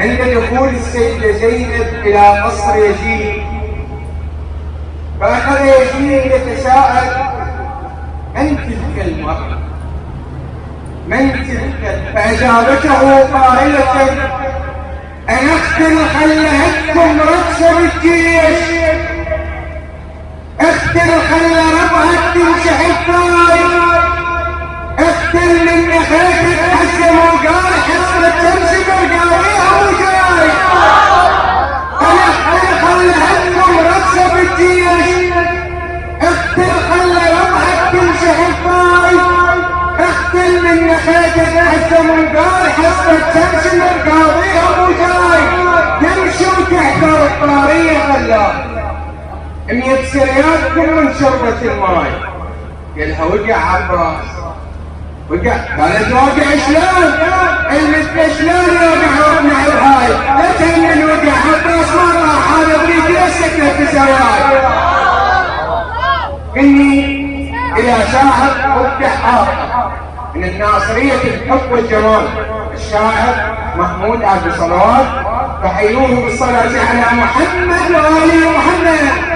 عند دخول السيدة زينب إلى قصر يزيد فأخذ يزيد يتساءل من تلك المرأة؟ من تلك؟ فأجابته قائلة أنا أختل خلهتكم رقص بالجيش اختل خل ربعك تمسح الطاير اختل من نخيتك حسن وقال وقال حسن تمسك القاويها وجاي تمشي وتحضر الطارية خلاه مية سريات كل من شربت الماي قالها وقع عباس وقع قالت واقع شلون؟ المثل شلون يوقع وقع بهاي؟ لا تهمل وقع عباس ما راح هذا بريد يسكت في زواج إني إلى شاعر وقع من الناصرية الحب والجمال. الشاعر محمود عبد الصلوات فحيوه بالصلاة على محمد وآل محمد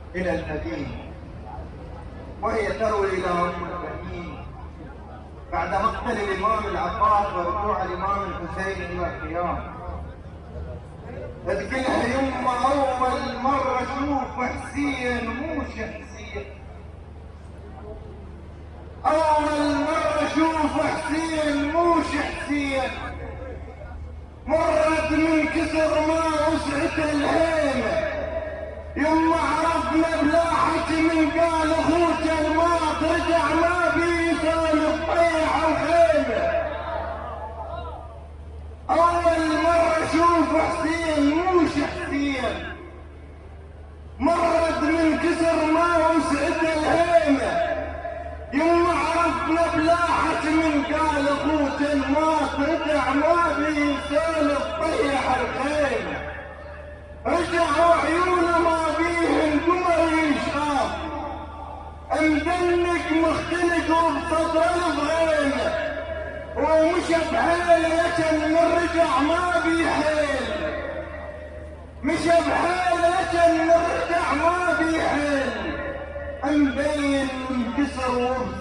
إلى المدينة وهي تروي إلى أم المؤمنين بعد مقتل الإمام العباس ورجوع الإمام الحسين إلى القيام تذكرها يما أول مرة أشوف حسين مو حسين أول مرة أشوف حسين مو حسين مرت من كسر ما وسعت الهيمة. يما عرفنا بلاحة من قال أخوك الماط رجع ما بيسال الطيحة وخيمة اول مرة أشوف حسين مو حسين مرت من كسر وسعت الهيمة يما عرفنا بلاحة من قال أخوك الماط رجع ما بيسال الطيحة الخيمة رجعوا عيونه ما بيهن قمر يشاف مدنك مختلق وبصدر الغيمة ومش بحيل لكن من رجع ما بيحيل مش بحيل لكن من رجع ما بيحيل مبين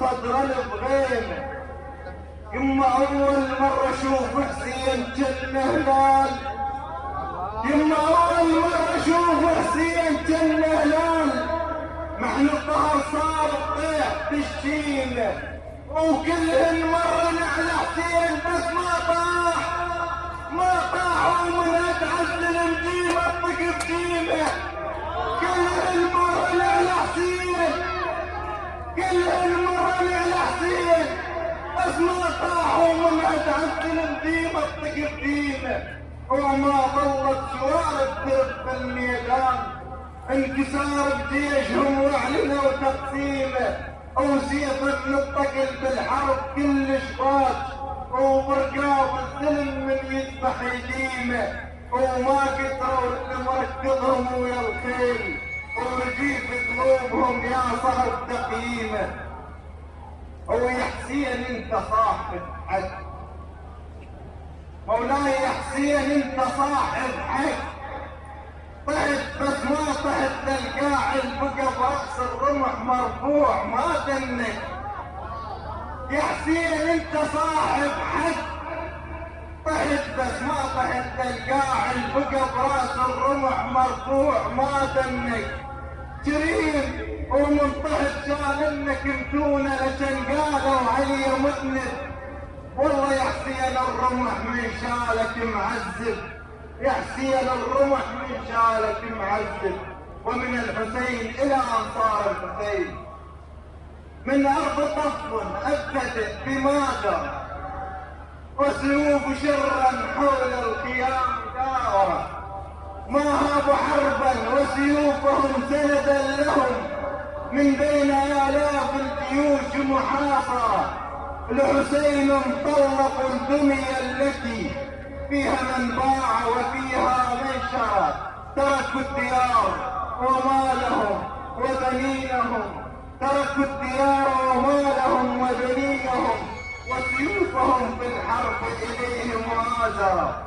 انكسر وبصدر الغيمة يما أول مرة أشوف حسين جنة هلال. يما أول مرة أشوف حسين جنة هلال. محن الظهر صار طيح بالشيمة وكل المرة نعلى حسين بس ما طاح. ما طاح ومن اتعزل مديمة طق طق بقيمة وما ظلت سوارب ترف الميدان انكسار بجيشهم واعلنوا تقسيمه وسيف نطقل بالحرب كل شفاج وبرقاب السلم من يذبح يديمه وما قدروا اللي مركضهم ويا الخيل. ورجيف قلوبهم يا صاحب تقييمه ويا حسين أنت صاحب حد مولاي حسين انت صاحب حق طحت بس ما طحت للقاعد بقى برأس الرمح مرفوع ما دنك يا حسين انت صاحب حق طحت بس ما طحت تلقاه البقى برأس الرمح مرفوع ما دنك جريم ومن طحت كان انك متونة لكن قالوا علي مذنب والله يا حسين الرمح من شالك معذب يا حسين الرمح من شالك معذب ومن الحسين إلى انصار الحسين. من أرض طف ابتدت بماذا؟ وسيوف شرا حول الخيام داورة ما هابوا حربا وسيوفهم سندا لهم. من بين آلاف الجيوش محاصرة الحسين طلقوا الدنيا التي فيها من باع وفيها من شرى تركوا الديار ومالهم وبنينهم. تركوا الديار ومالهم وبنينهم. وسيوفهم في الحرب اليهم مؤازرة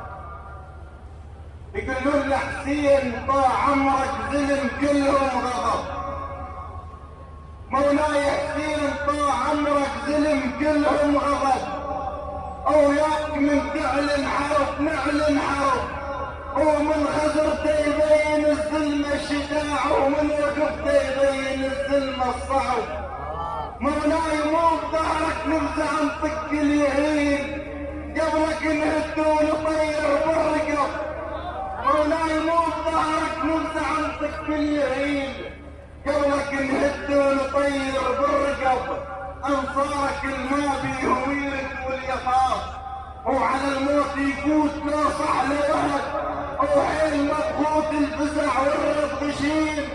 يقولون لحسين طاع عمرك ظلم كلهم غضب. مولاي حسين طاع عمرك ظلم كلهم غضب. ياك من تعلن حرب نعلن حرب ومن خزرته يبين الظلم الشجاع ومن وقفته يبين الظلم الصعب. مولاي مو بظهرك نرجع نطق اليهين قبلك نهد ونطير بالرقب مولاي مو بظهرك نرجع نطق اليهين قبلك نهد ونطير بالرقب أنصارك الما بيهم يرد واليخاف وعلى الموت يفوت لا صح لوهد وحين مضغوط الفزع والرد غشيم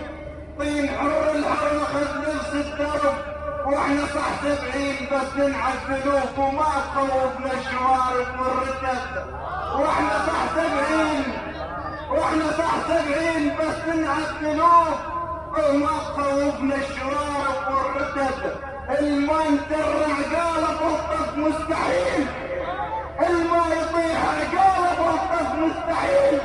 طين حر الحر خذ نفس الدرب. وإحنا صح سبعين بس ننعى الذنوب وما تخوفنا الشوارب والرتب وإحنا صح سبعين وإحنا صح سبعين بس ننعى الذنوب تخوفنا الشوارب والرتب يترع قالب والطف مستحيل الماء يطيح قالب والطف مستحيل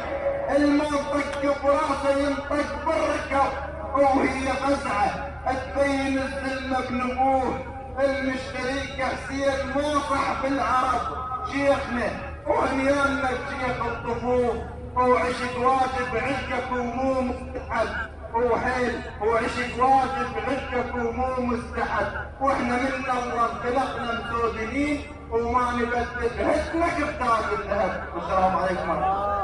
الماء طق براسه ينطق بالركب وهي فزعه تبين الذمة بنبوه المشتريك حسين ما صح العرب شيخنا وهنيانا شيخ الطفوف وعشق واجب عشقك ومو مستحب. وحيل وعشق واجب عشقك ومو مستحب. وإحنا من الله خلقنا مسودين وما نبدل. هدمك بتاج الذهب. والسلام عليكم.